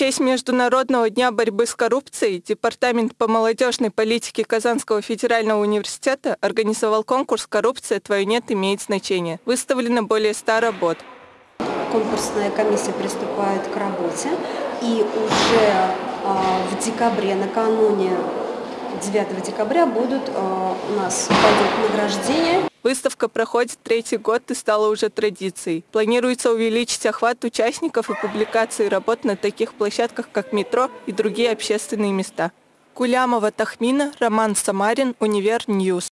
честь Международного дня борьбы с коррупцией Департамент по молодежной политике Казанского федерального университета организовал конкурс «Коррупция. Твое нет имеет значение». Выставлено более 100 работ. Конкурсная комиссия приступает к работе. И уже а, в декабре, накануне 9 декабря будут а, у нас пойдет награждение. Выставка проходит третий год и стала уже традицией. Планируется увеличить охват участников и публикации работ на таких площадках, как метро и другие общественные места. Кулямова Тахмина, Роман Самарин, Универ Ньюс.